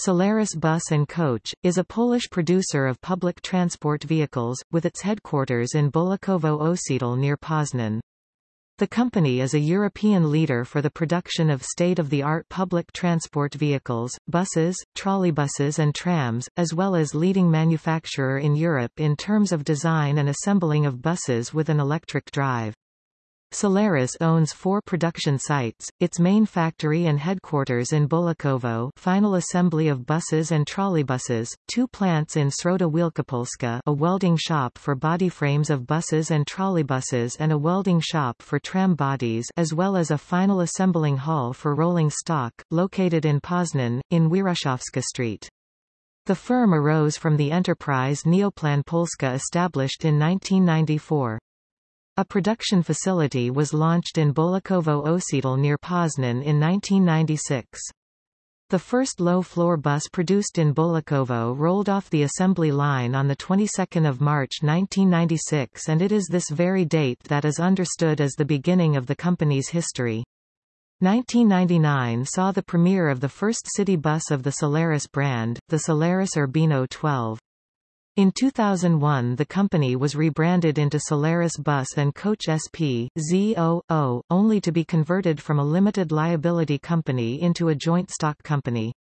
Solaris Bus & Coach, is a Polish producer of public transport vehicles, with its headquarters in Bolesławo Osiedl near Poznan. The company is a European leader for the production of state-of-the-art public transport vehicles, buses, trolleybuses and trams, as well as leading manufacturer in Europe in terms of design and assembling of buses with an electric drive. Solaris owns four production sites, its main factory and headquarters in Bolesławo final assembly of buses and trolleybuses, two plants in Środa Wielkopolska a welding shop for body frames of buses and trolleybuses and a welding shop for tram bodies as well as a final assembling hall for rolling stock, located in Poznan, in Wieruszowska Street. The firm arose from the enterprise Neoplan Polska established in 1994. A production facility was launched in Bolesławo Osiedl near Poznan in 1996. The first low-floor bus produced in Bolesławo rolled off the assembly line on the 22nd of March 1996 and it is this very date that is understood as the beginning of the company's history. 1999 saw the premiere of the first city bus of the Solaris brand, the Solaris Urbino 12. In 2001 the company was rebranded into Solaris Bus & Coach SP, ZOO, only to be converted from a limited liability company into a joint stock company.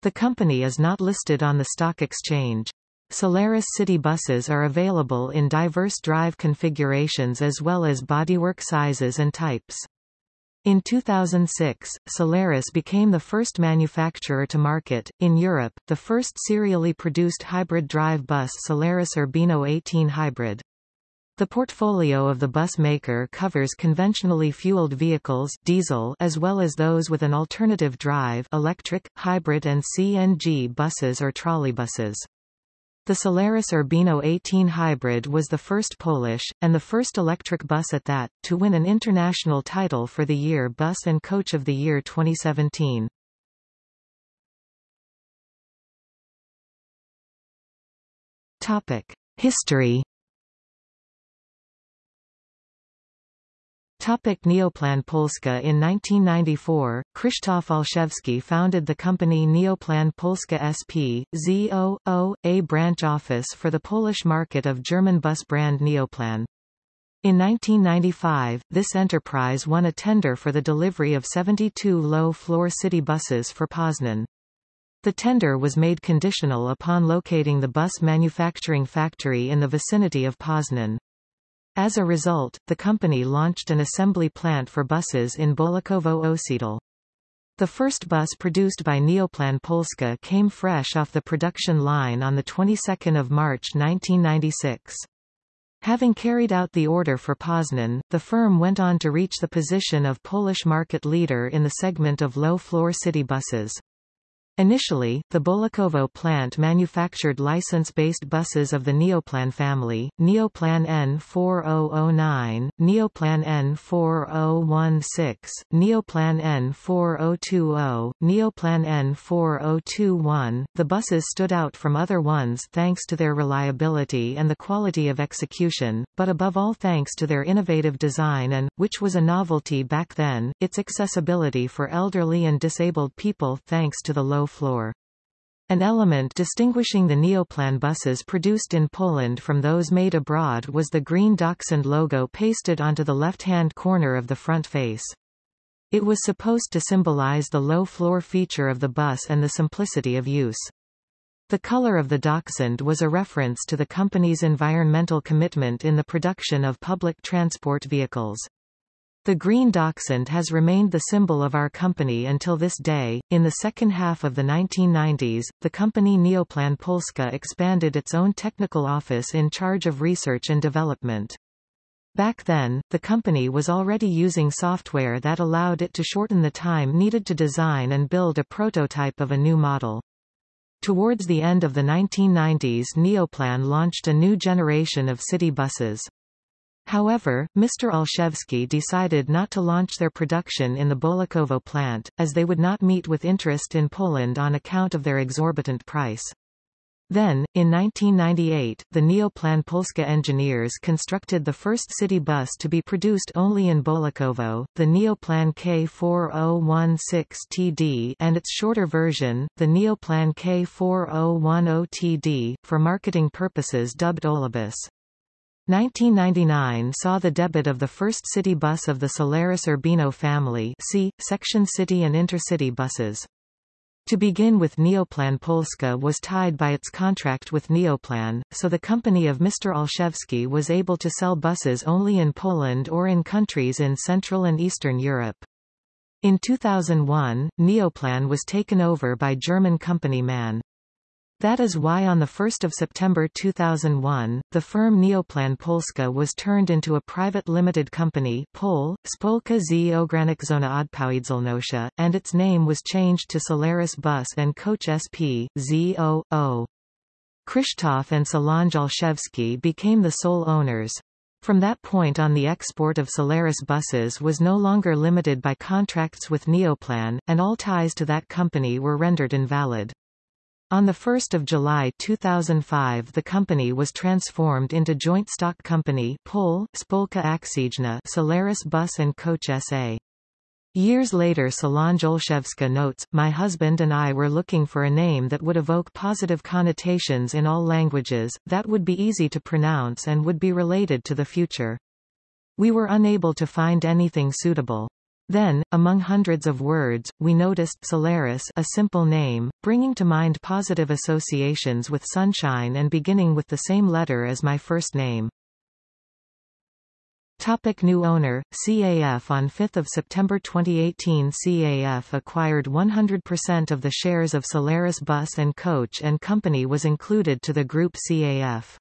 The company is not listed on the stock exchange. Solaris city buses are available in diverse drive configurations as well as bodywork sizes and types. In 2006, Solaris became the first manufacturer to market, in Europe, the first serially produced hybrid drive bus Solaris Urbino 18 Hybrid. The portfolio of the bus maker covers conventionally fueled vehicles diesel as well as those with an alternative drive electric, hybrid and CNG buses or trolleybuses. The Solaris Urbino 18 Hybrid was the first Polish, and the first electric bus at that, to win an international title for the Year Bus and Coach of the Year 2017. History Topic Neoplan Polska In 1994, Krzysztof Olszewski founded the company Neoplan Polska SP, ZOO, a branch office for the Polish market of German bus brand Neoplan. In 1995, this enterprise won a tender for the delivery of 72 low-floor city buses for Poznan. The tender was made conditional upon locating the bus manufacturing factory in the vicinity of Poznan. As a result, the company launched an assembly plant for buses in Bolesławo Osiedl. The first bus produced by Neoplan Polska came fresh off the production line on the 22nd of March 1996. Having carried out the order for Poznan, the firm went on to reach the position of Polish market leader in the segment of low-floor city buses. Initially, the Bolesławo plant manufactured license-based buses of the Neoplan family, Neoplan N4009, Neoplan N4016, Neoplan N4020, Neoplan N4021. The buses stood out from other ones thanks to their reliability and the quality of execution, but above all thanks to their innovative design and, which was a novelty back then, its accessibility for elderly and disabled people thanks to the low floor. An element distinguishing the Neoplan buses produced in Poland from those made abroad was the green Dachshund logo pasted onto the left-hand corner of the front face. It was supposed to symbolize the low-floor feature of the bus and the simplicity of use. The color of the Dachshund was a reference to the company's environmental commitment in the production of public transport vehicles. The green dachshund has remained the symbol of our company until this day. In the second half of the 1990s, the company Neoplan Polska expanded its own technical office in charge of research and development. Back then, the company was already using software that allowed it to shorten the time needed to design and build a prototype of a new model. Towards the end of the 1990s Neoplan launched a new generation of city buses. However, Mr. Olszewski decided not to launch their production in the Bolesławo plant, as they would not meet with interest in Poland on account of their exorbitant price. Then, in 1998, the Neoplan Polska engineers constructed the first city bus to be produced only in Bolesławowo, the Neoplan K4016TD and its shorter version, the Neoplan K4010TD, for marketing purposes dubbed Olibus. 1999 saw the debut of the first city bus of the Solaris Urbino family see, section city and intercity buses. To begin with Neoplan Polska was tied by its contract with Neoplan, so the company of Mr. Olszewski was able to sell buses only in Poland or in countries in Central and Eastern Europe. In 2001, Neoplan was taken over by German company MAN. That is why on 1 September 2001, the firm Neoplan Polska was turned into a private limited company Pol, Spolka z Ograniczona Odpowiedzialnością, and its name was changed to Solaris Bus & Coach SP, ZO.O. Krzysztof and Solange Olszewski became the sole owners. From that point on the export of Solaris buses was no longer limited by contracts with Neoplan, and all ties to that company were rendered invalid. On 1 July 2005 the company was transformed into joint stock company Pol, Spolka Akcyjna Solaris Bus & Coach SA. Years later Solange Olszewska notes, My husband and I were looking for a name that would evoke positive connotations in all languages, that would be easy to pronounce and would be related to the future. We were unable to find anything suitable. Then, among hundreds of words, we noticed Solaris a simple name, bringing to mind positive associations with sunshine and beginning with the same letter as my first name. Topic new owner, CAF On 5 September 2018 CAF acquired 100% of the shares of Solaris Bus & Coach and Company was included to the group CAF.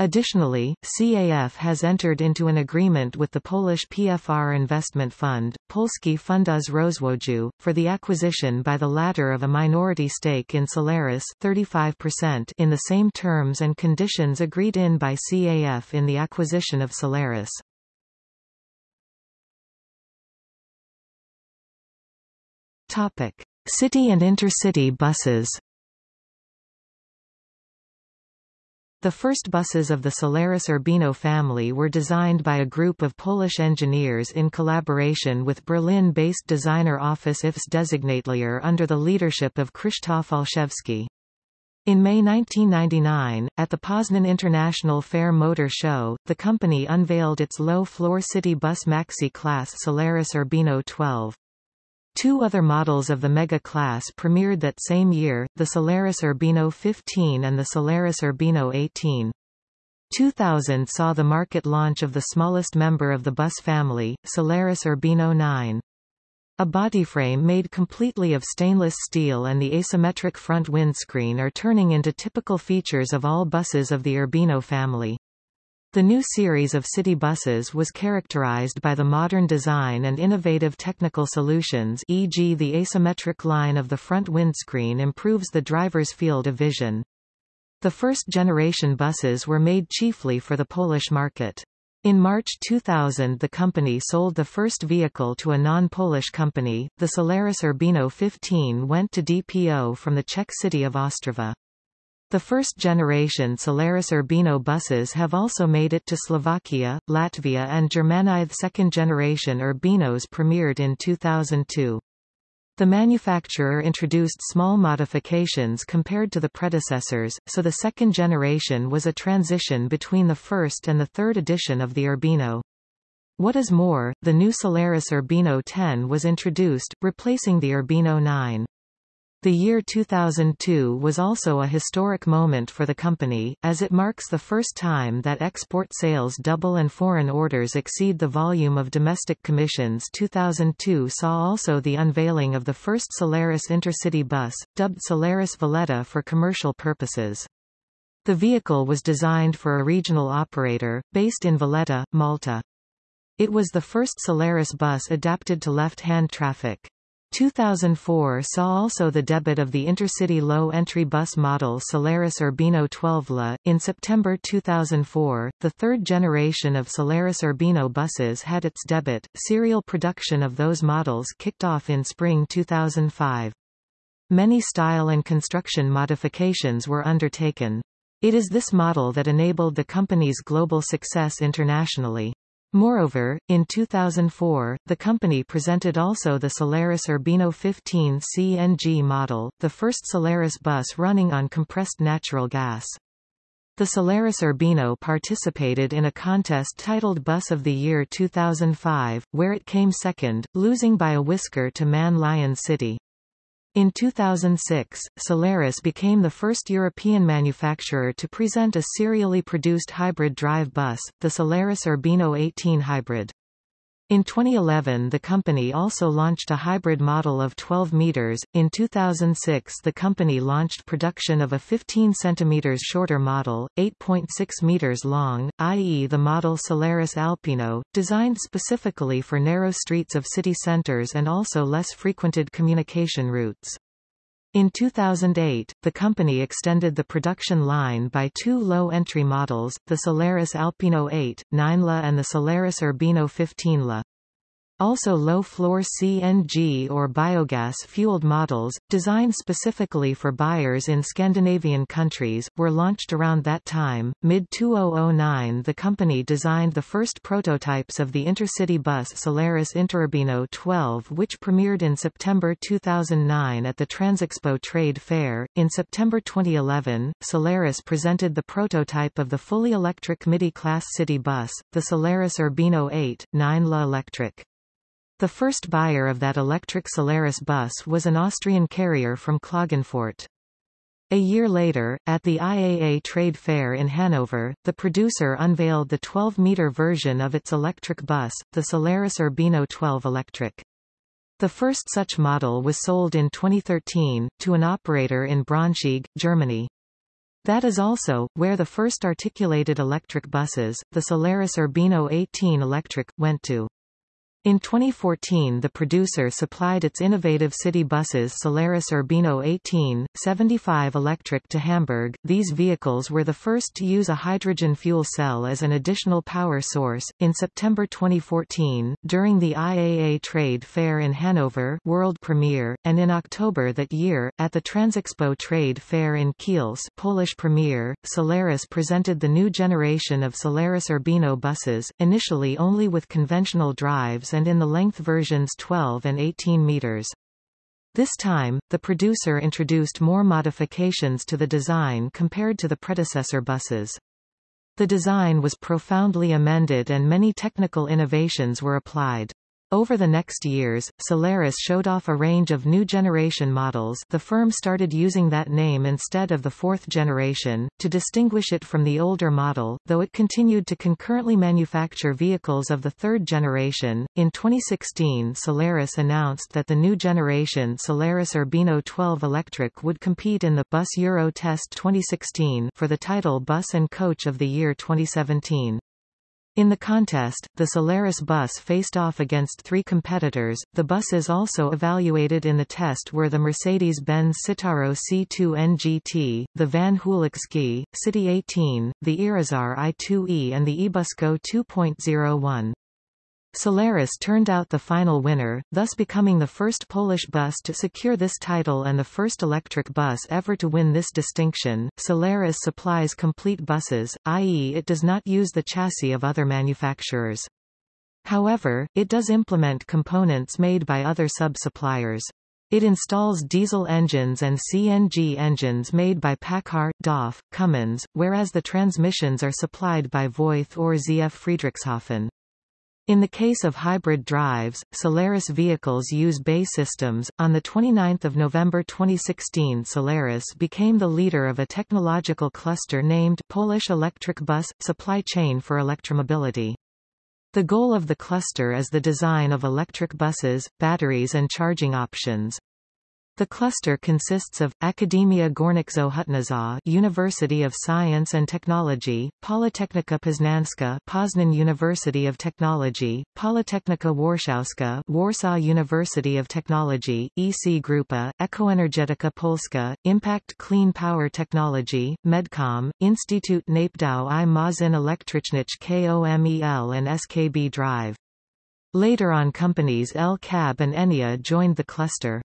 Additionally, CAF has entered into an agreement with the Polish PFR investment fund, Polski Fundusz Rozwoju, for the acquisition by the latter of a minority stake in Solaris 35% in the same terms and conditions agreed in by CAF in the acquisition of Solaris. Topic: City and intercity buses. The first buses of the Solaris Urbino family were designed by a group of Polish engineers in collaboration with Berlin-based designer office IFS Designatelier under the leadership of Krzysztof Olszewski. In May 1999, at the Poznan International Fair Motor Show, the company unveiled its low-floor city bus maxi-class Solaris Urbino 12. Two other models of the Mega class premiered that same year, the Solaris Urbino 15 and the Solaris Urbino 18. 2000 saw the market launch of the smallest member of the bus family, Solaris Urbino 9. A bodyframe made completely of stainless steel and the asymmetric front windscreen are turning into typical features of all buses of the Urbino family. The new series of city buses was characterized by the modern design and innovative technical solutions e.g. the asymmetric line of the front windscreen improves the driver's field of vision. The first-generation buses were made chiefly for the Polish market. In March 2000 the company sold the first vehicle to a non-Polish company, the Solaris Urbino 15 went to DPO from the Czech city of Ostrava. The first-generation Solaris Urbino buses have also made it to Slovakia, Latvia and Germany. The second-generation Urbinos premiered in 2002. The manufacturer introduced small modifications compared to the predecessors, so the second generation was a transition between the first and the third edition of the Urbino. What is more, the new Solaris Urbino 10 was introduced, replacing the Urbino 9. The year 2002 was also a historic moment for the company, as it marks the first time that export sales double and foreign orders exceed the volume of domestic commissions 2002 saw also the unveiling of the first Solaris intercity bus, dubbed Solaris Valletta for commercial purposes. The vehicle was designed for a regional operator, based in Valletta, Malta. It was the first Solaris bus adapted to left-hand traffic. 2004 saw also the debut of the intercity low-entry bus model Solaris Urbino 12LA. In September 2004, the third generation of Solaris Urbino buses had its debut. Serial production of those models kicked off in spring 2005. Many style and construction modifications were undertaken. It is this model that enabled the company's global success internationally. Moreover, in 2004, the company presented also the Solaris Urbino 15 CNG model, the first Solaris bus running on compressed natural gas. The Solaris Urbino participated in a contest titled Bus of the Year 2005, where it came second, losing by a whisker to MAN Lion City. In 2006, Solaris became the first European manufacturer to present a serially produced hybrid drive bus, the Solaris Urbino 18 Hybrid. In 2011 the company also launched a hybrid model of 12 meters. In 2006 the company launched production of a 15 centimeters shorter model, 8.6 meters long, i.e. the model Solaris Alpino, designed specifically for narrow streets of city centers and also less frequented communication routes. In 2008, the company extended the production line by two low-entry models, the Solaris Alpino 8, 9LA and the Solaris Urbino 15LA. Also low-floor CNG or biogas-fueled models, designed specifically for buyers in Scandinavian countries, were launched around that time. Mid-2009 the company designed the first prototypes of the intercity bus Solaris Interurbino 12 which premiered in September 2009 at the Transexpo Trade Fair. In September 2011, Solaris presented the prototype of the fully electric midi-class city bus, the Solaris Urbino 8, 9LA Electric. The first buyer of that electric Solaris bus was an Austrian carrier from Klagenfurt. A year later, at the IAA Trade Fair in Hanover, the producer unveiled the 12-meter version of its electric bus, the Solaris Urbino 12 Electric. The first such model was sold in 2013, to an operator in Braunschweig, Germany. That is also, where the first articulated electric buses, the Solaris Urbino 18 Electric, went to. In 2014 the producer supplied its innovative city buses Solaris Urbino 18, 75 electric to Hamburg. These vehicles were the first to use a hydrogen fuel cell as an additional power source. In September 2014, during the IAA Trade Fair in Hanover world premiere, and in October that year, at the Transexpo Trade Fair in Kielce Polish premiere, Solaris presented the new generation of Solaris Urbino buses, initially only with conventional drives and in the length versions 12 and 18 meters. This time, the producer introduced more modifications to the design compared to the predecessor buses. The design was profoundly amended and many technical innovations were applied. Over the next years, Solaris showed off a range of new generation models the firm started using that name instead of the fourth generation, to distinguish it from the older model, though it continued to concurrently manufacture vehicles of the third generation. In 2016 Solaris announced that the new generation Solaris Urbino 12 Electric would compete in the Bus Euro Test 2016 for the title Bus and Coach of the Year 2017. In the contest, the Solaris bus faced off against three competitors. The buses also evaluated in the test were the Mercedes-Benz Citaro C2 NGT, the Van Hool Exqui, City 18, the Irizar i2e and the Ebusco 2.01. Solaris turned out the final winner, thus becoming the first Polish bus to secure this title and the first electric bus ever to win this distinction. Solaris supplies complete buses, i.e. it does not use the chassis of other manufacturers. However, it does implement components made by other sub-suppliers. It installs diesel engines and CNG engines made by PACCAR, DAF, Cummins, whereas the transmissions are supplied by Voith or ZF Friedrichshafen. In the case of hybrid drives, Solaris vehicles use BAE Systems. On the 29th of November 2016, Solaris became the leader of a technological cluster named Polish Electric Bus Supply Chain for Electromobility. The goal of the cluster is the design of electric buses, batteries and charging options. The cluster consists of, Akademia Górniczo-Hutnicza University of Science and Technology, Politechnika Poznańska Poznan University of Technology, Politechnika Warszawska Warsaw University of Technology, EC Grupa, Ekoenergetyka Polska, Impact Clean Power Technology, Medcom, Instytut Napedow i Maszyn Elektrycznych KOMEL and SKB Drive. Later on companies El Cab and Enia joined the cluster.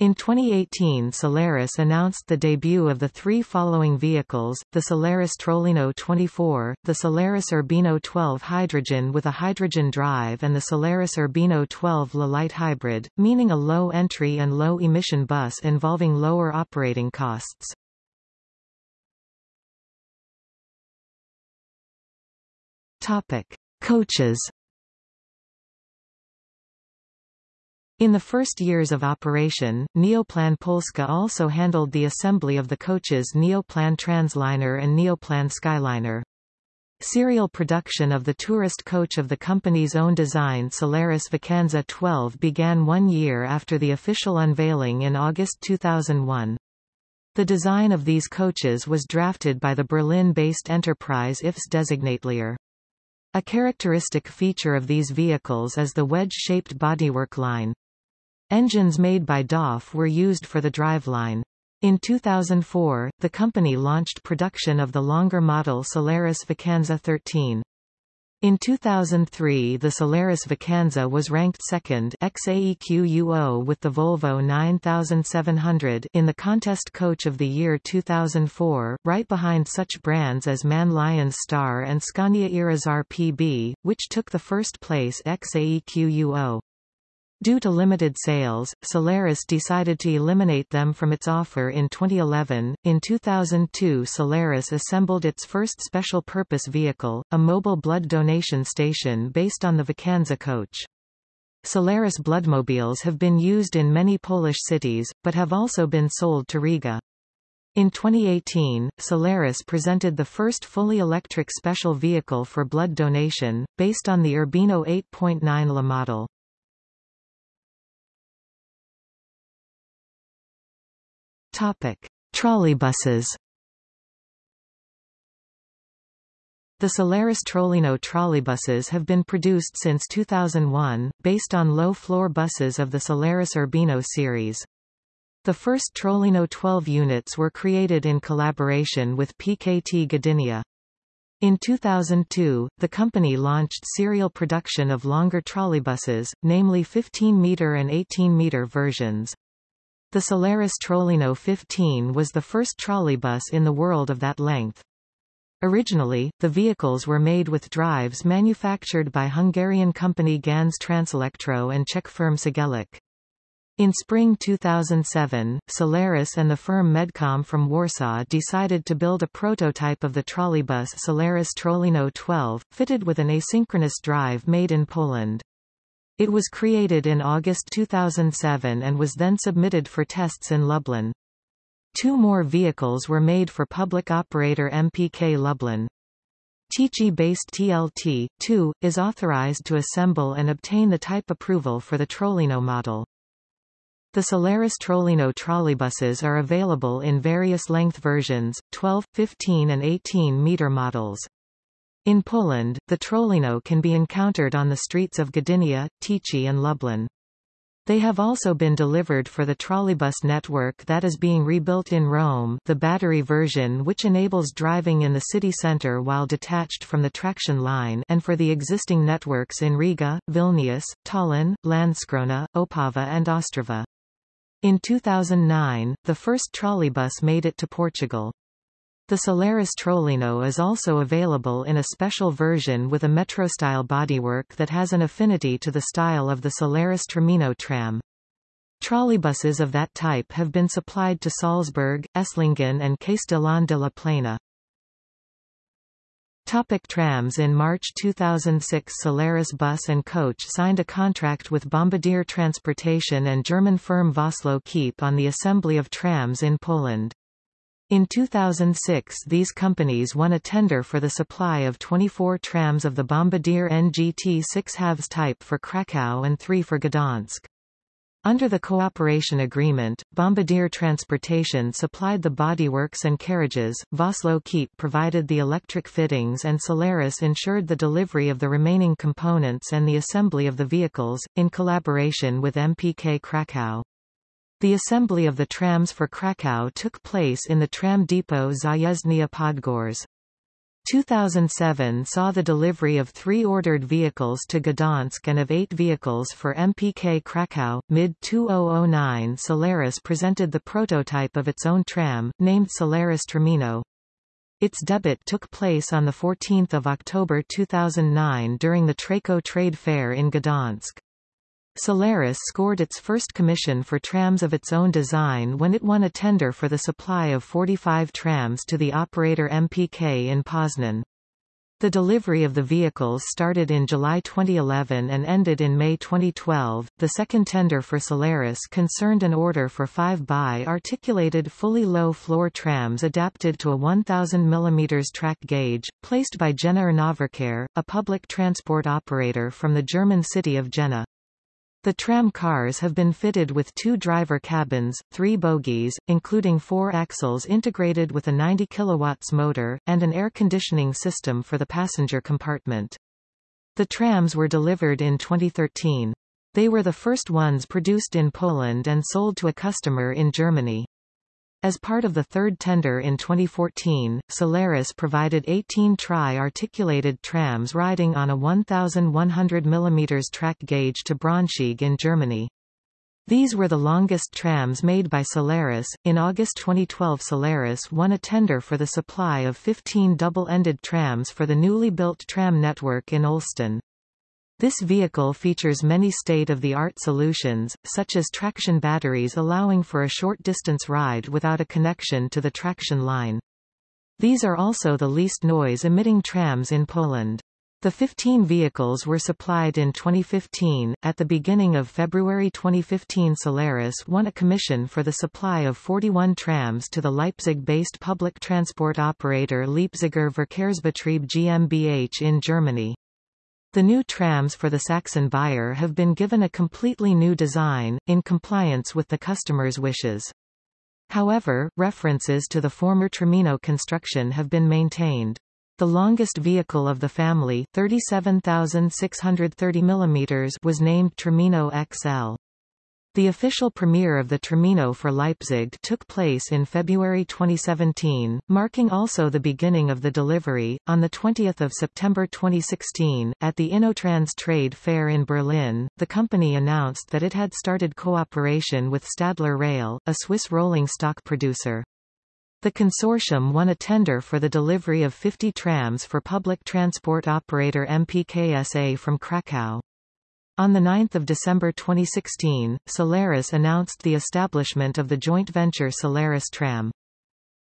In 2018 Solaris announced the debut of the three following vehicles, the Solaris Trollino 24, the Solaris Urbino 12 Hydrogen with a hydrogen drive and the Solaris Urbino 12 La-Light Hybrid, meaning a low-entry and low-emission bus involving lower operating costs. Topic. Coaches In the first years of operation, Neoplan Polska also handled the assembly of the coaches Neoplan Transliner and Neoplan Skyliner. Serial production of the tourist coach of the company's own design Solaris Vacanza 12 began one year after the official unveiling in August 2001. The design of these coaches was drafted by the Berlin-based enterprise IFS Designatelier. A characteristic feature of these vehicles is the wedge-shaped bodywork line. Engines made by DAF were used for the driveline. In 2004, the company launched production of the longer model Solaris Vacanza 13. In 2003 the Solaris Vacanza was ranked second XAEQUO with the Volvo 9700 in the Contest Coach of the Year 2004, right behind such brands as MAN Lions Star and Scania Irizar PB, which took the first place XAEQUO. Due to limited sales, Solaris decided to eliminate them from its offer in 2011. In 2002, Solaris assembled its first special purpose vehicle, a mobile blood donation station based on the Vacanza coach. Solaris bloodmobiles have been used in many Polish cities, but have also been sold to Riga. In 2018, Solaris presented the first fully electric special vehicle for blood donation, based on the Urbino 8.9 La model. Topic: Trolleybuses. The Solaris Trollino trolleybuses have been produced since 2001, based on low-floor buses of the Solaris Urbino series. The first Trollino 12 units were created in collaboration with PKT Gdynia. In 2002, the company launched serial production of longer trolleybuses, namely 15-meter and 18-meter versions. The Solaris Trollino 15 was the first trolleybus in the world of that length. Originally, the vehicles were made with drives manufactured by Hungarian company Ganz Transelectro and Czech firm Cegelec. In spring 2007, Solaris and the firm Medcom from Warsaw decided to build a prototype of the trolleybus Solaris Trollino 12, fitted with an asynchronous drive made in Poland. It was created in August 2007 and was then submitted for tests in Lublin. Two more vehicles were made for public operator MPK Lublin. Tychy-based TLT-2, is authorized to assemble and obtain the type approval for the Trollino model. The Solaris Trollino trolleybuses are available in various length versions, 12, 15 and 18 meter models. In Poland, the Trollino can be encountered on the streets of Gdynia, Tychy and Lublin. They have also been delivered for the trolleybus network that is being rebuilt in Rome the battery version which enables driving in the city centre while detached from the traction line and for the existing networks in Riga, Vilnius, Tallinn, Landskrona, Opava and Ostrava. In 2009, the first trolleybus made it to Portugal. The Solaris Trollino is also available in a special version with a metro-style bodywork that has an affinity to the style of the Solaris Tramino tram. Trolleybuses of that type have been supplied to Salzburg, Esslingen and Castellón de la Plana. Topic trams In March 2006 Solaris Bus and Coach signed a contract with Bombardier Transportation and German firm Vossloh Kiepe on the assembly of trams in Poland. In 2006 these companies won a tender for the supply of 24 trams of the Bombardier NGT 6 halves type for Krakow and 3 for Gdansk. Under the cooperation agreement, Bombardier Transportation supplied the bodyworks and carriages, Vossloh Kiepe provided the electric fittings and Solaris ensured the delivery of the remaining components and the assembly of the vehicles, in collaboration with MPK Krakow. The assembly of the trams for Krakow took place in the tram depot Zajezdnia Podgórze. 2007 saw the delivery of three ordered vehicles to Gdansk and of eight vehicles for MPK Krakow. Mid-2009 Solaris presented the prototype of its own tram, named Solaris Tramino. Its debut took place on 14 October 2009 during the Trako Trade Fair in Gdansk. Solaris scored its first commission for trams of its own design when it won a tender for the supply of 45 trams to the operator MPK in Poznan. The delivery of the vehicles started in July 2011 and ended in May 2012. The second tender for Solaris concerned an order for five bi-articulated fully low-floor trams adapted to a 1000 mm track gauge, placed by Jena Nahverkehr, a public transport operator from the German city of Jena. The tram cars have been fitted with two driver cabins, three bogies, including four axles integrated with a 90 kilowatts motor, and an air conditioning system for the passenger compartment. The trams were delivered in 2013. They were the first ones produced in Poland and sold to a customer in Germany. As part of the third tender in 2014, Solaris provided 18 tri-articulated trams riding on a 1,100 mm track gauge to Braunschweig in Germany. These were the longest trams made by Solaris. In August 2012, Solaris won a tender for the supply of 15 double-ended trams for the newly built tram network in Olsztyn. This vehicle features many state-of-the-art solutions, such as traction batteries allowing for a short-distance ride without a connection to the traction line. These are also the least noise-emitting trams in Poland. The 15 vehicles were supplied in 2015. At the beginning of February 2015 Solaris won a commission for the supply of 41 trams to the Leipzig-based public transport operator Leipziger Verkehrsbetrieb GmbH in Germany. The new trams for the Saxon buyer have been given a completely new design, in compliance with the customer's wishes. However, references to the former Tramino construction have been maintained. The longest vehicle of the family 37,630 mm was named Tramino XL. The official premiere of the Tramino for Leipzig took place in February 2017, marking also the beginning of the delivery. On 20 September 2016, at the InnoTrans trade fair in Berlin, the company announced that it had started cooperation with Stadler Rail, a Swiss rolling stock producer. The consortium won a tender for the delivery of 50 trams for public transport operator MPKSA from Krakow. On 9 December 2016, Solaris announced the establishment of the joint venture Solaris Tram.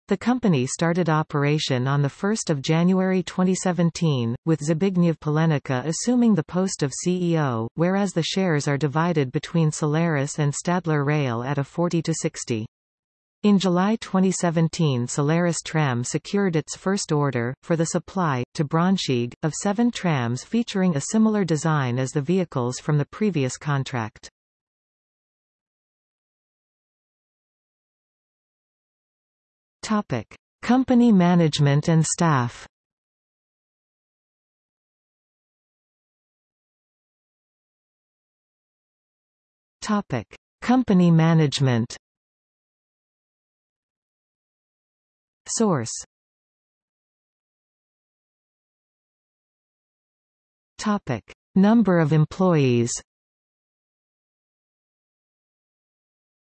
The company started operation on 1 January 2017, with Zbigniew Palenica assuming the post of CEO, whereas the shares are divided between Solaris and Stadler Rail at a 40-60. In July 2017 Solaris Tram secured its first order, for the supply, to Braunschweig, of seven trams featuring a similar design as the vehicles from the previous contract. Topic. Company management and staff Topic. Company management Source Topic. Number of employees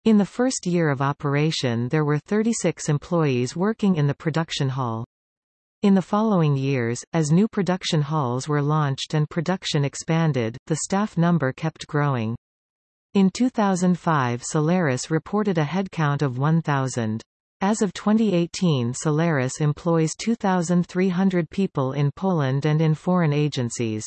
In the first year of operation there were 36 employees working in the production hall. In the following years, as new production halls were launched and production expanded, the staff number kept growing. In 2005 Solaris reported a headcount of 1,000. As of 2018 Solaris employs 2,300 people in Poland and in foreign agencies.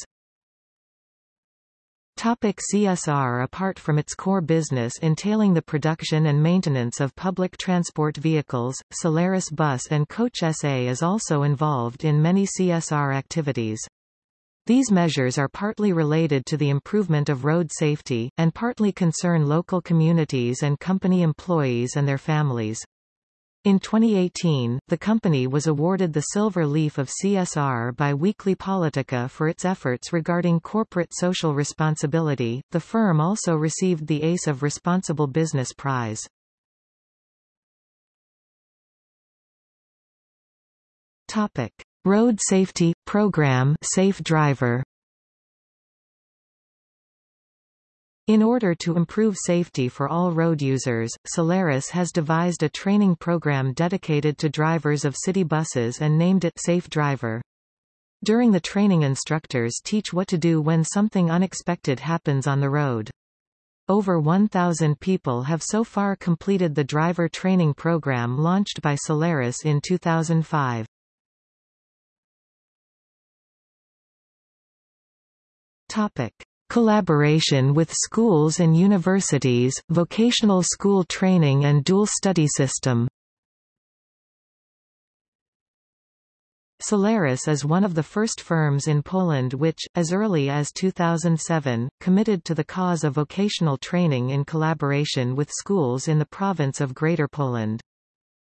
Topic CSR Apart from its core business entailing the production and maintenance of public transport vehicles, Solaris Bus and Coach SA is also involved in many CSR activities. These measures are partly related to the improvement of road safety, and partly concern local communities and company employees and their families. In 2018, the company was awarded the Silver Leaf of CSR by Weekly Polityka for its efforts regarding corporate social responsibility. The firm also received the Ace of Responsible Business Prize. Topic: Road Safety Program Safe Driver In order to improve safety for all road users, Solaris has devised a training program dedicated to drivers of city buses and named it Safe Driver. During the training instructors teach what to do when something unexpected happens on the road. Over 1,000 people have so far completed the driver training program launched by Solaris in 2005. Topic. Collaboration with schools and universities, vocational school training and dual study system Solaris is one of the first firms in Poland which, as early as 2007, committed to the cause of vocational training in collaboration with schools in the province of Greater Poland.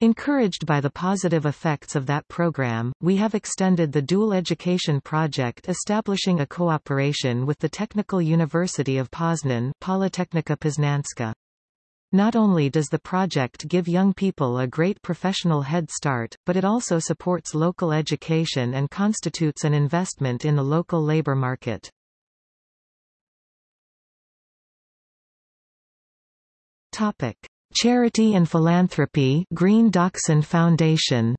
Encouraged by the positive effects of that program, we have extended the dual education project establishing a cooperation with the Technical University of Poznan Politechnika Poznańska. Not only does the project give young people a great professional head start, but it also supports local education and constitutes an investment in the local labor market. Topic. Charity and Philanthropy Green Dachshund Foundation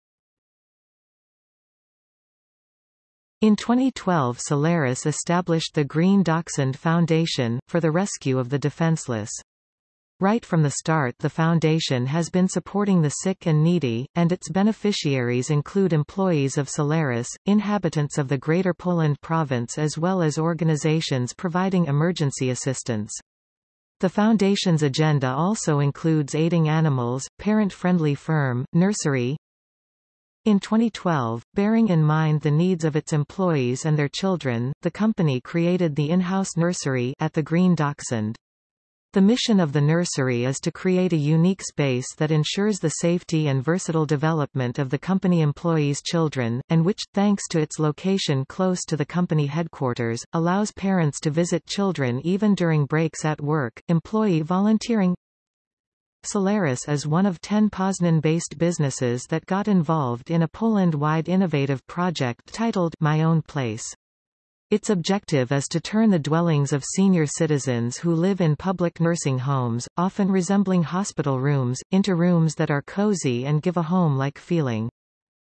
In 2012 Solaris established the Green Dachshund Foundation, for the rescue of the defenseless. Right from the start the foundation has been supporting the sick and needy, and its beneficiaries include employees of Solaris, inhabitants of the Greater Poland province as well as organizations providing emergency assistance. The Foundation's agenda also includes aiding animals, parent-friendly firm, nursery. In 2012, bearing in mind the needs of its employees and their children, the company created the in-house nursery at the Green Dachshund. The mission of the nursery is to create a unique space that ensures the safety and versatile development of the company employees' children, and which, thanks to its location close to the company headquarters, allows parents to visit children even during breaks at work. Employee volunteering Solaris is one of ten Poznan-based businesses that got involved in a Poland-wide innovative project titled My Own Place. Its objective is to turn the dwellings of senior citizens who live in public nursing homes, often resembling hospital rooms, into rooms that are cozy and give a home-like feeling.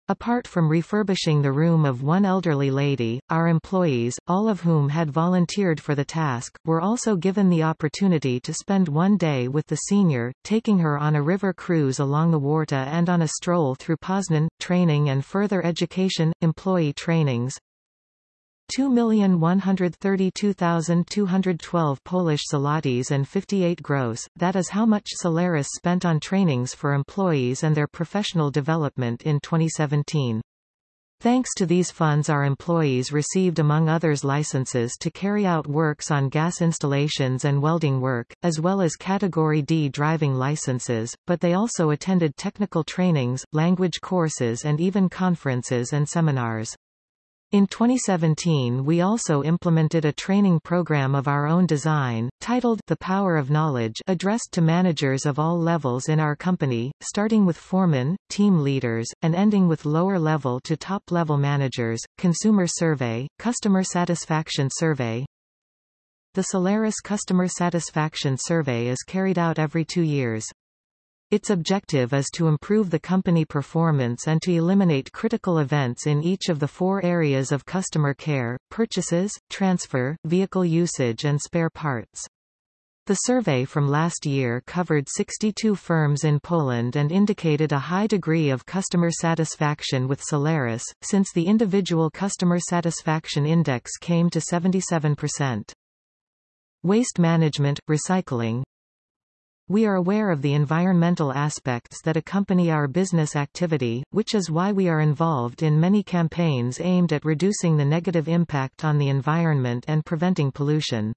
Apart from refurbishing the room of one elderly lady, our employees, all of whom had volunteered for the task, were also given the opportunity to spend one day with the senior, taking her on a river cruise along the Warta and on a stroll through Poznan, training and further education, employee trainings, 2,132,212 Polish zlotys and 58 gross, that is how much Solaris spent on trainings for employees and their professional development in 2017. Thanks to these funds our employees received among others licenses to carry out works on gas installations and welding work, as well as Category D driving licenses, but they also attended technical trainings, language courses and even conferences and seminars. In 2017 we also implemented a training program of our own design, titled The Power of Knowledge addressed to managers of all levels in our company, starting with foremen, team leaders, and ending with lower-level to top-level managers. Consumer Survey, Customer Satisfaction Survey The Solaris Customer Satisfaction Survey is carried out every two years. Its objective is to improve the company performance and to eliminate critical events in each of the four areas of customer care, purchases, transfer, vehicle usage and spare parts. The survey from last year covered 62 firms in Poland and indicated a high degree of customer satisfaction with Solaris, since the individual customer satisfaction index came to 77%. Waste management, recycling, we are aware of the environmental aspects that accompany our business activity, which is why we are involved in many campaigns aimed at reducing the negative impact on the environment and preventing pollution.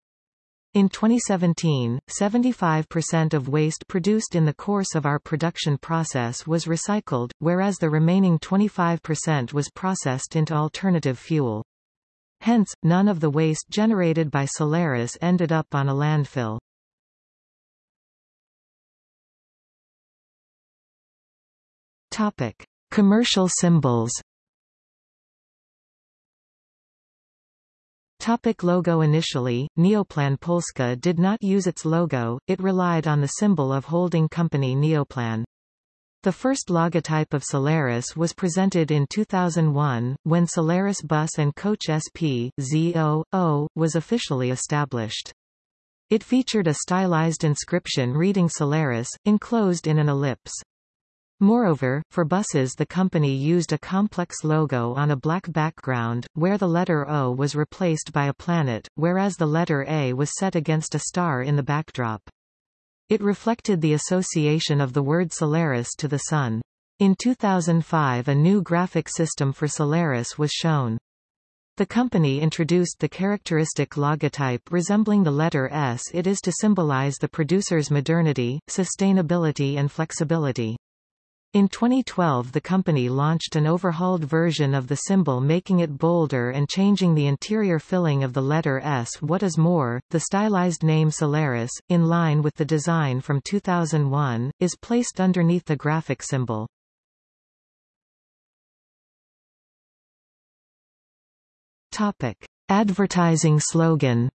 In 2017, 75% of waste produced in the course of our production process was recycled, whereas the remaining 25% was processed into alternative fuel. Hence, none of the waste generated by Solaris ended up on a landfill. Topic: Commercial symbols. Topic logo Initially, Neoplan Polska did not use its logo, it relied on the symbol of holding company Neoplan. The first logotype of Solaris was presented in 2001, when Solaris Bus and Coach SP, Z00, was officially established. It featured a stylized inscription reading Solaris, enclosed in an ellipse. Moreover, for buses the company used a complex logo on a black background, where the letter O was replaced by a planet, whereas the letter A was set against a star in the backdrop. It reflected the association of the word Solaris to the Sun. In 2005 a new graphic system for Solaris was shown. The company introduced the characteristic logotype resembling the letter S it is to symbolize the producer's modernity, sustainability and flexibility. In 2012 the company launched an overhauled version of the symbol making it bolder and changing the interior filling of the letter S. What is more, the stylized name Solaris, in line with the design from 2001, is placed underneath the graphic symbol. Topic. Advertising slogan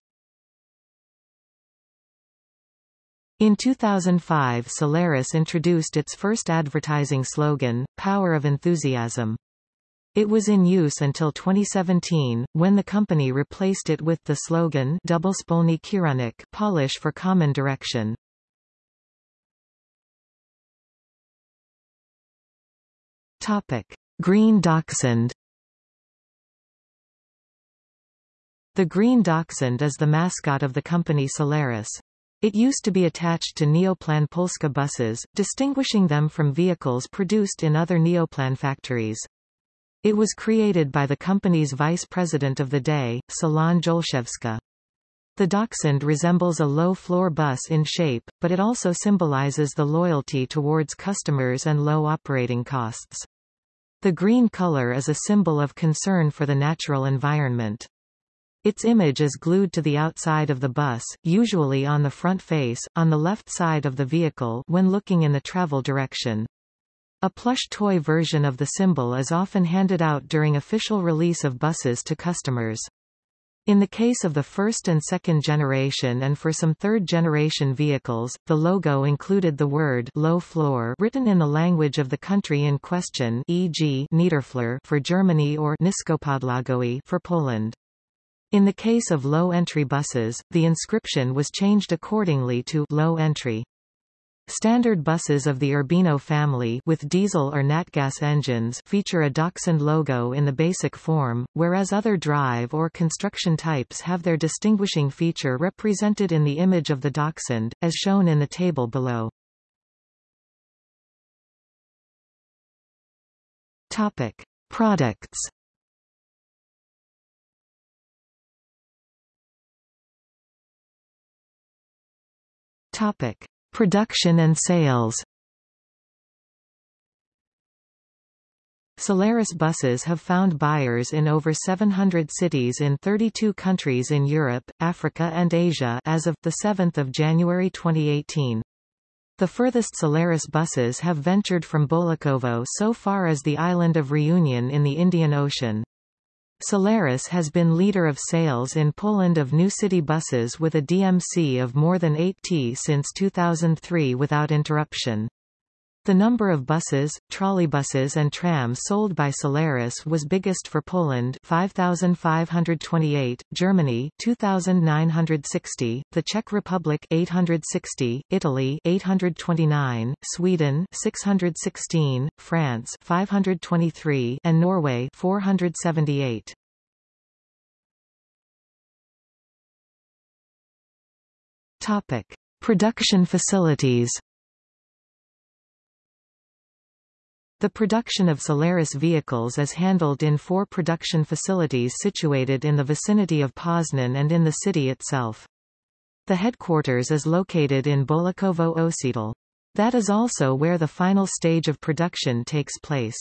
In 2005 Solaris introduced its first advertising slogan, Power of Enthusiasm. It was in use until 2017, when the company replaced it with the slogan Double Spolny Kierunek Polish for common direction. Topic. Green Dachshund The green dachshund is the mascot of the company Solaris. It used to be attached to Neoplan Polska buses, distinguishing them from vehicles produced in other Neoplan factories. It was created by the company's vice president of the day, Solange Olszewska. The Dachshund resembles a low-floor bus in shape, but it also symbolizes the loyalty towards customers and low operating costs. The green color is a symbol of concern for the natural environment. Its image is glued to the outside of the bus, usually on the front face, on the left side of the vehicle when looking in the travel direction. A plush toy version of the symbol is often handed out during official release of buses to customers. In the case of the first and second generation and for some third-generation vehicles, the logo included the word low floor written in the language of the country in question e.g. Niederflur for Germany or Niskopodłogowy for Poland. In the case of low-entry buses, the inscription was changed accordingly to low entry. Standard buses of the Urbino family with diesel or natgas engines feature a Dachshund logo in the basic form, whereas other drive or construction types have their distinguishing feature represented in the image of the Dachshund, as shown in the table below. Topic. Products Topic: Production and sales. Solaris buses have found buyers in over 700 cities in 32 countries in Europe, Africa and Asia as of 7 January 2018. The furthest Solaris buses have ventured from Bolechowo so far as the island of Reunion in the Indian Ocean. Solaris has been leader of sales in Poland of new city buses with a DMC of more than 8T since 2003 without interruption. The number of buses, trolleybuses and trams sold by Solaris was biggest for Poland 5528, Germany 2960, the Czech Republic 860, Italy 829, Sweden 616, France 523 and Norway 478. Topic: Production facilities The production of Solaris vehicles is handled in four production facilities situated in the vicinity of Poznan and in the city itself. The headquarters is located in Bolechowo Osiedle. That is also where the final stage of production takes place.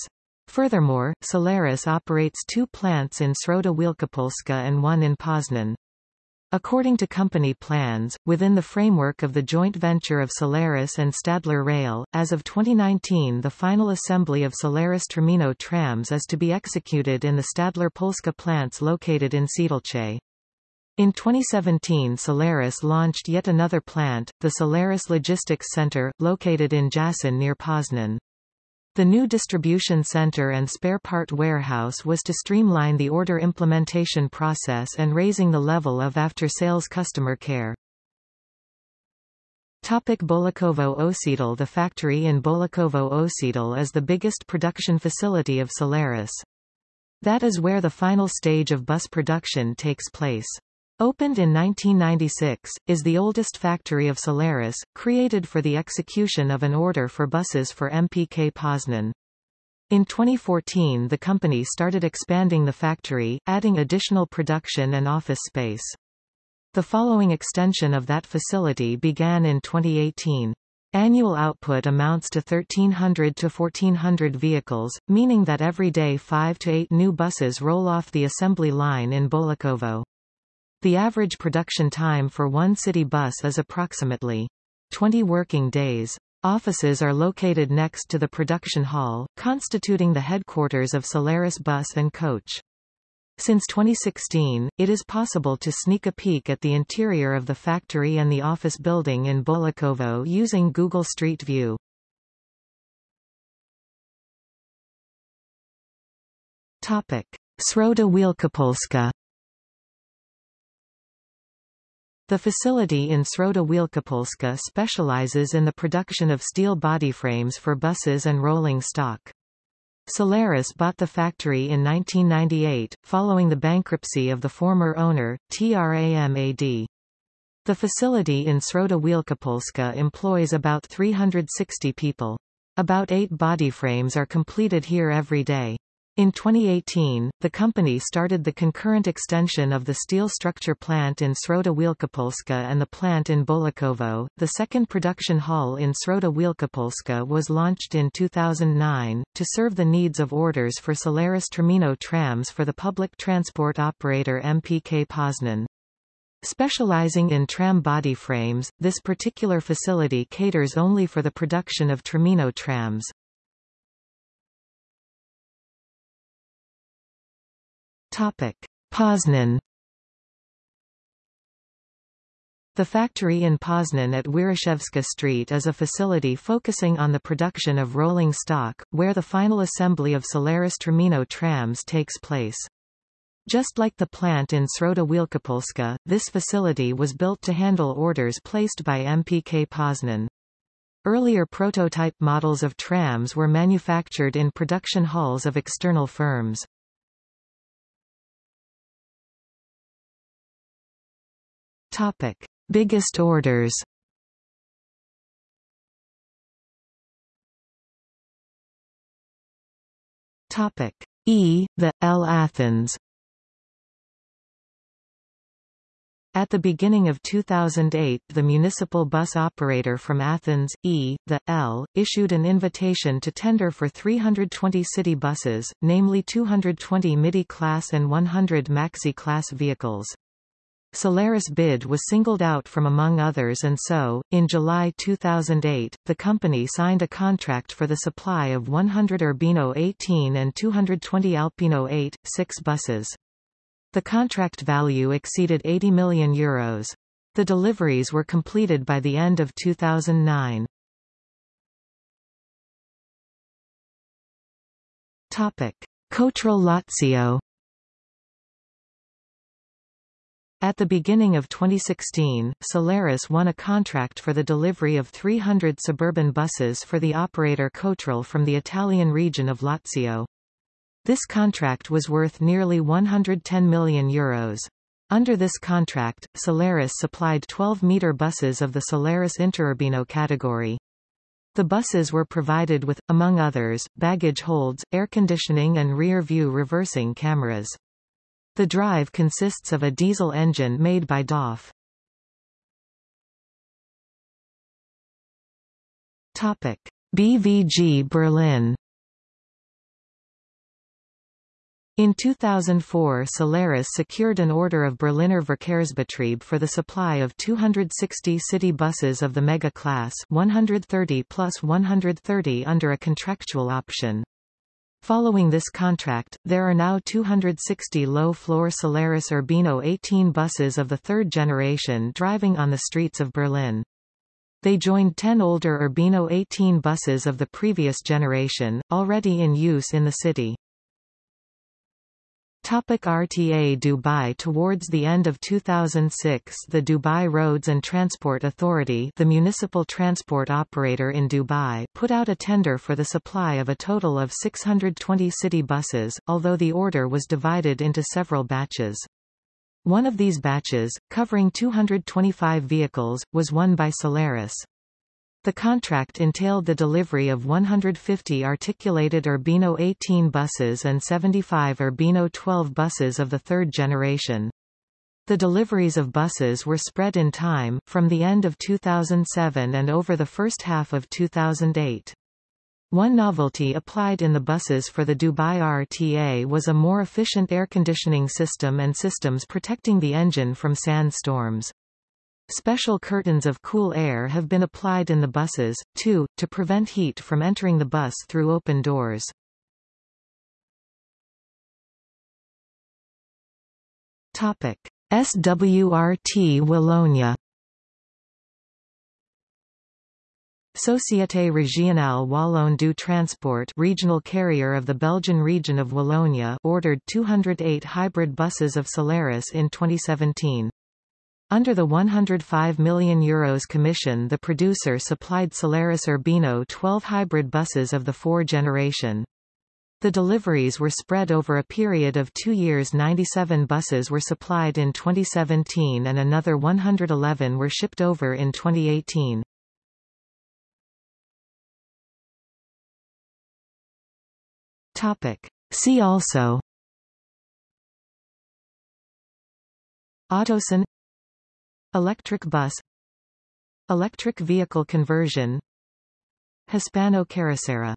Furthermore, Solaris operates two plants in Środa Wielkopolska and one in Poznan. According to company plans, within the framework of the joint venture of Solaris and Stadler Rail, as of 2019 the final assembly of Solaris Termino trams is to be executed in the Stadler Polska plants located in Siedlce. In 2017 Solaris launched yet another plant, the Solaris Logistics Center, located in Jasin near Poznan. The new distribution center and spare part warehouse was to streamline the order implementation process and raising the level of after-sales customer care. Topic Bolechowo Osiedle The factory in Bolechowo Osiedle is the biggest production facility of Solaris. That is where the final stage of bus production takes place. Opened in 1996, is the oldest factory of Solaris, created for the execution of an order for buses for MPK Poznan. In 2014 the company started expanding the factory, adding additional production and office space. The following extension of that facility began in 2018. Annual output amounts to 1,300 to 1,400 vehicles, meaning that every day 5 to 8 new buses roll off the assembly line in Bolechowo. The average production time for one city bus is approximately 20 working days. Offices are located next to the production hall, constituting the headquarters of Solaris Bus and Coach. Since 2016, it is possible to sneak a peek at the interior of the factory and the office building in Bolechowo using Google Street View. Topic. Środa Wielkopolska The facility in Środa Wielkopolska specializes in the production of steel body frames for buses and rolling stock. Solaris bought the factory in 1998, following the bankruptcy of the former owner, TRAMAD. The facility in Środa Wielkopolska employs about 360 people. About eight body frames are completed here every day. In 2018, the company started the concurrent extension of the steel structure plant in Środa Wielkopolska and the plant in Bolechowo. The second production hall in Środa Wielkopolska was launched in 2009, to serve the needs of orders for Solaris Termino trams for the public transport operator MPK Poznan. Specializing in tram body frames, this particular facility caters only for the production of Termino trams. Topic: Poznan The factory in Poznan at Wieruszewska Street is a facility focusing on the production of rolling stock, where the final assembly of Solaris Termino trams takes place. Just like the plant in Środa Wielkopolska, this facility was built to handle orders placed by MPK Poznan. Earlier prototype models of trams were manufactured in production halls of external firms. Topic: Biggest orders. Topic: E, the L Athens. At the beginning of 2008 the municipal bus operator from Athens, E, the L, issued an invitation to tender for 320 city buses, namely 220 MIDI-class and 100 Maxi-class vehicles. Solaris bid was singled out from among others and so, in July 2008, the company signed a contract for the supply of 100 Urbino 18 and 220 Alpino 8, 6 buses. The contract value exceeded 80 million euros. The deliveries were completed by the end of 2009. Topic. Lazio At the beginning of 2016, Solaris won a contract for the delivery of 300 suburban buses for the operator Cotral from the Italian region of Lazio. This contract was worth nearly 110 million euros. Under this contract, Solaris supplied 12-meter buses of the Solaris Interurbino category. The buses were provided with, among others, baggage holds, air conditioning and rear-view reversing cameras. The drive consists of a diesel engine made by DAF. Topic: BVG Berlin In 2004 Solaris secured an order of Berliner Verkehrsbetrieb for the supply of 260 city buses of the Mega class 130 plus 130 under a contractual option. Following this contract, there are now 260 low-floor Solaris Urbino 18 buses of the third generation driving on the streets of Berlin. They joined 10 older Urbino 18 buses of the previous generation, already in use in the city. Topic RTA Dubai Towards the end of 2006 the Dubai Roads and Transport Authority the municipal transport operator in Dubai put out a tender for the supply of a total of 620 city buses, although the order was divided into several batches. One of these batches, covering 225 vehicles, was won by Solaris. The contract entailed the delivery of 150 articulated Urbino 18 buses and 75 Urbino 12 buses of the third generation. The deliveries of buses were spread in time, from the end of 2007 and over the first half of 2008. One novelty applied in the buses for the Dubai RTA was a more efficient air conditioning system and systems protecting the engine from sandstorms. Special curtains of cool air have been applied in the buses, too, to prevent heat from entering the bus through open doors. Topic. SWRT Wallonia Société Régionale Wallonne du Transport regional carrier of the Belgian region of Wallonia ordered 208 hybrid buses of Solaris in 2017. Under the €105 million Euros commission the producer supplied Solaris Urbino 12 hybrid buses of the 4 generation. The deliveries were spread over a period of two years 97 buses were supplied in 2017 and another 111 were shipped over in 2018. See also Autosan Electric bus Electric vehicle conversion Hispano Carrocera